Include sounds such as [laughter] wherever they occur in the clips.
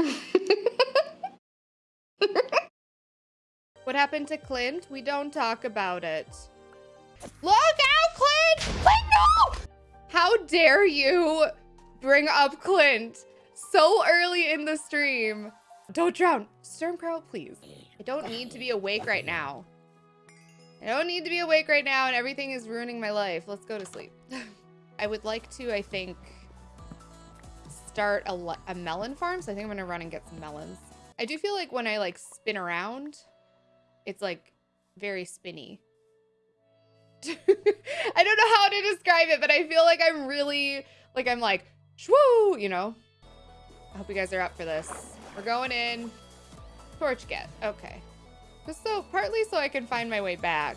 [laughs] what happened to Clint? We don't talk about it. Look out, Clint! Clint, no! How dare you bring up Clint so early in the stream? Don't drown. Stormcrow, please. I don't need to be awake right now. I don't need to be awake right now and everything is ruining my life. Let's go to sleep. [laughs] I would like to, I think, start a, a melon farm. So I think I'm going to run and get some melons. I do feel like when I like spin around, it's like very spinny. [laughs] I don't know how to describe it, but I feel like I'm really, like I'm like, shwoo, you know? I hope you guys are up for this. We're going in. Torch get. Okay. Just so, partly so I can find my way back.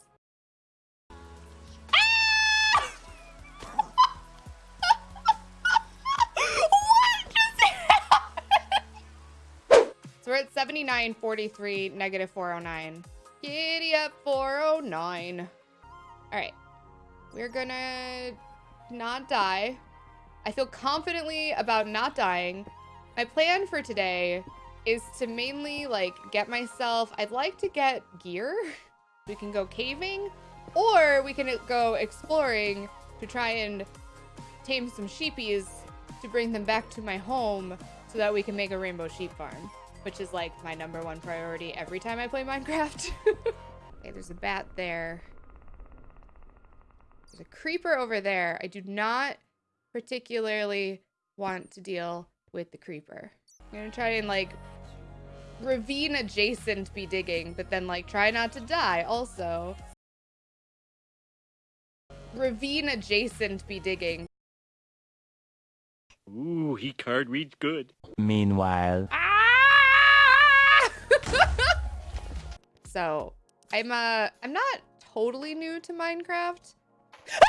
Nine forty-three, negative four hundred nine. Giddy up 409. All right. We're gonna not die. I feel confidently about not dying. My plan for today is to mainly like get myself, I'd like to get gear. [laughs] We can go caving or we can go exploring to try and tame some sheepies to bring them back to my home so that we can make a rainbow sheep farm which is like my number one priority every time I play Minecraft. [laughs] okay, there's a bat there. There's a creeper over there. I do not particularly want to deal with the creeper. I'm gonna try and like ravine adjacent be digging, but then like try not to die also. Ravine adjacent be digging. Ooh, he card reads good. Meanwhile. Ah! So I'm uh I'm not totally new to Minecraft. [laughs]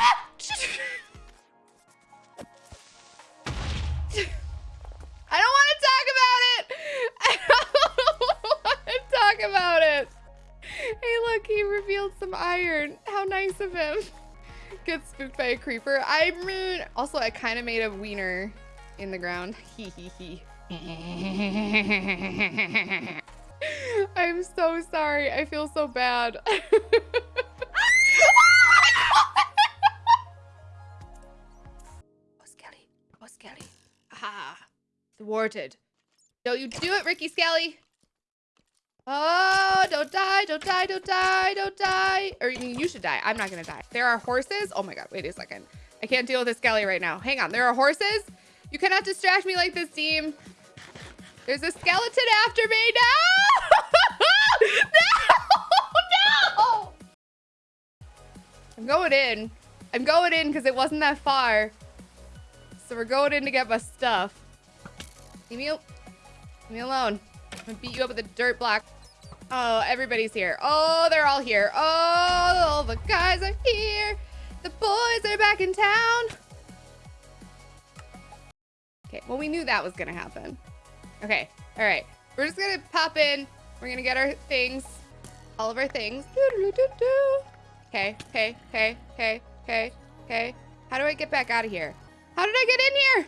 I don't want to talk about it. [laughs] I don't want to talk about it. Hey, look, he revealed some iron. How nice of him. Get spooked by a creeper. I mean, also, I kind of made a wiener in the ground. [laughs] Hee hee hee. I'm so sorry. I feel so bad. [laughs] oh, Skelly. Oh, Skelly. Aha. Thwarted. Don't you do it, Ricky Skelly. Oh, don't die, don't die, don't die, don't die. Or I mean, you should die. I'm not gonna die. There are horses. Oh my God, wait a second. I can't deal with this Skelly right now. Hang on, there are horses. You cannot distract me like this, team. There's a skeleton after me. No! [laughs] no! No! I'm going in. I'm going in because it wasn't that far. So we're going in to get my stuff. Leave me, leave me alone. I'm gonna beat you up with a dirt block. Oh, everybody's here. Oh, they're all here. Oh, all the guys are here. The boys are back in town. Okay, well, we knew that was gonna happen. Okay, all right. We're just gonna pop in. We're gonna get our things. All of our things. Okay, okay, okay, okay, okay, okay. How do I get back out of here? How did I get in here?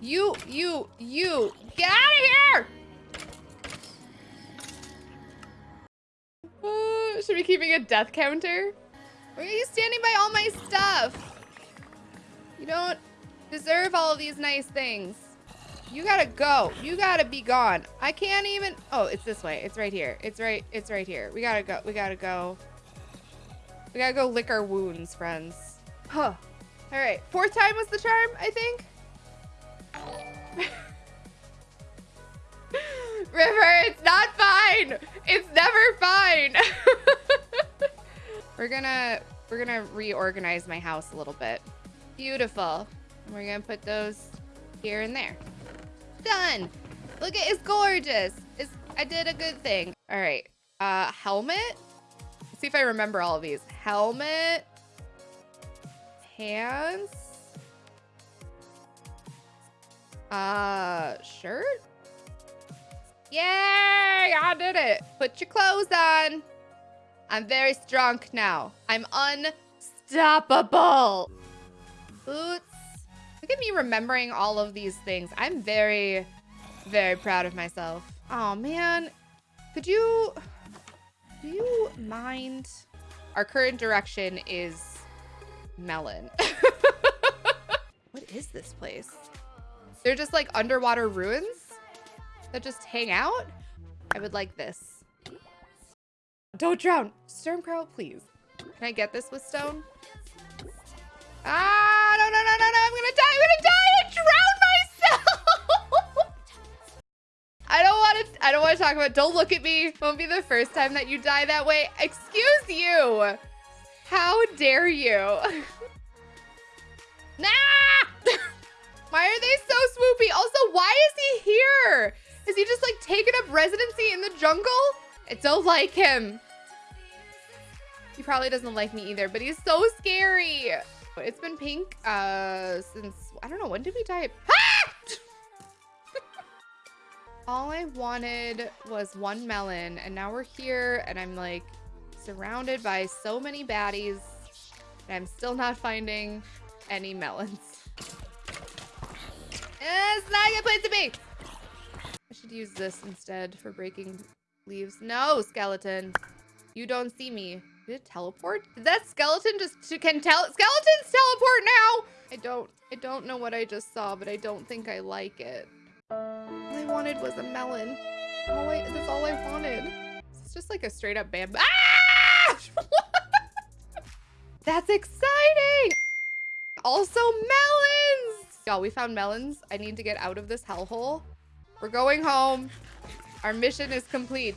You, you, you, get out of here! Uh, should we be keeping a death counter? Why are you standing by all my stuff? You don't deserve all of these nice things. You gotta go. You gotta be gone. I can't even. Oh, it's this way. It's right here. It's right. It's right here. We gotta go. We gotta go. We gotta go lick our wounds, friends. Huh. All right. Fourth time was the charm, I think. [laughs] River, it's not fine. It's never fine. [laughs] we're gonna we're gonna reorganize my house a little bit. Beautiful. And we're gonna put those here and there. Done. Look at it's gorgeous. It's I did a good thing. All right. Uh, helmet. Let's see if I remember all of these. Helmet. Hands. Uh, shirt. Yay! I did it. Put your clothes on. I'm very strong now. I'm unstoppable. Boots. Look at me remembering all of these things. I'm very, very proud of myself. Oh, man. Could you... Do you mind? Our current direction is melon. [laughs] what is this place? They're just like underwater ruins that just hang out? I would like this. Don't drown. Stormcrow, please. Can I get this with stone? Ah, no, no, no, no, no. I'm going to die. I'm going to die. I drowned myself. [laughs] I don't want to, I don't want to talk about, don't look at me. Won't be the first time that you die that way. Excuse you. How dare you? [laughs] nah! [laughs] why are they so swoopy? Also, why is he here? Is he just like taking up residency in the jungle? I don't like him. He probably doesn't like me either, but he's so scary. It's been pink uh, since, I don't know, when did we die? [laughs] Ah! [laughs] All I wanted was one melon, and now we're here, and I'm like surrounded by so many baddies, and I'm still not finding any melons. It's not a good place to be. I should use this instead for breaking leaves. No, skeleton. You don't see me. Did it teleport? Did that skeleton just can tell skeletons teleport now? I don't I don't know what I just saw, but I don't think I like it. All I wanted was a melon. All I that's all I wanted. It's just like a straight up bamboo. Ah! [laughs] that's exciting! Also melons! Y'all, we found melons. I need to get out of this hellhole. We're going home. Our mission is complete.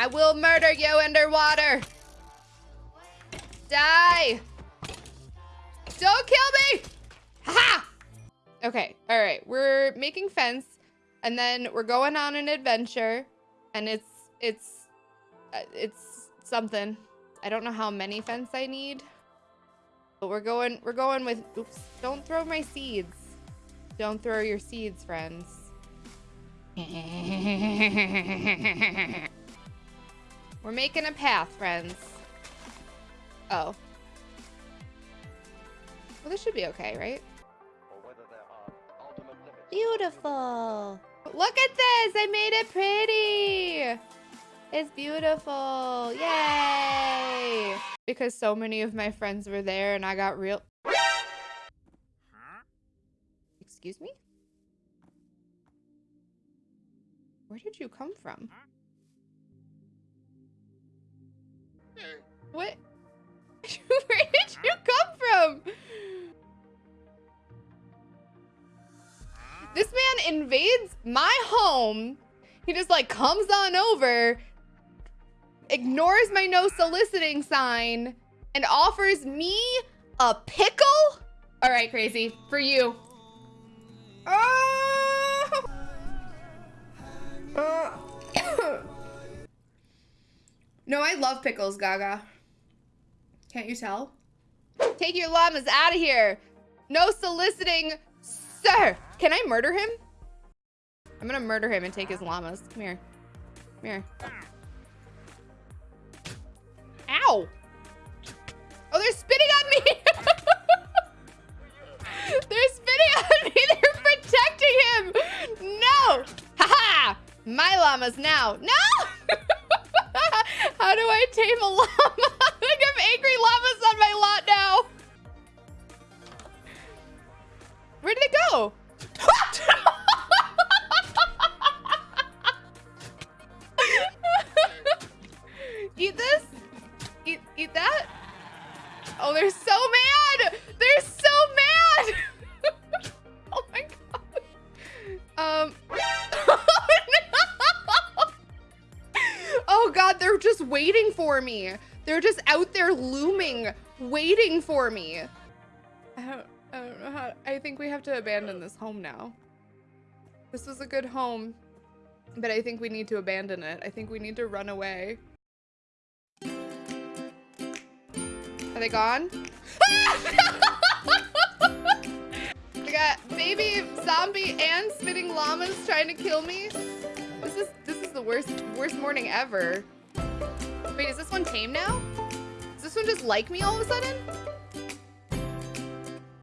I will murder you underwater. Die. Don't kill me. Ha! Okay, all right. We're making fence and then we're going on an adventure and it's, it's, uh, it's something. I don't know how many fence I need. But we're going we're going with oops, don't throw my seeds. Don't throw your seeds, friends. [laughs] we're making a path, friends. Oh. Well, this should be okay, right? Beautiful. Look at this. I made it pretty. It's beautiful. Yay! Because so many of my friends were there and I got real... Excuse me? Where did you come from? What? [laughs] Where did you come from? This man invades my home. He just like comes on over ignores my no soliciting sign, and offers me a pickle? All right, crazy. For you. Oh! No, I love pickles, Gaga. Can't you tell? Take your llamas out of here. No soliciting, sir. Can I murder him? I'm gonna murder him and take his llamas. Come here. Come here. Ow! Just waiting for me. They're just out there looming, waiting for me. I don't, I don't know how, I think we have to abandon this home now. This was a good home, but I think we need to abandon it. I think we need to run away. Are they gone? [laughs] I got baby zombie and spitting llamas trying to kill me. This is this is the worst worst morning ever. Wait, is this one tame now? Does this one just like me all of a sudden?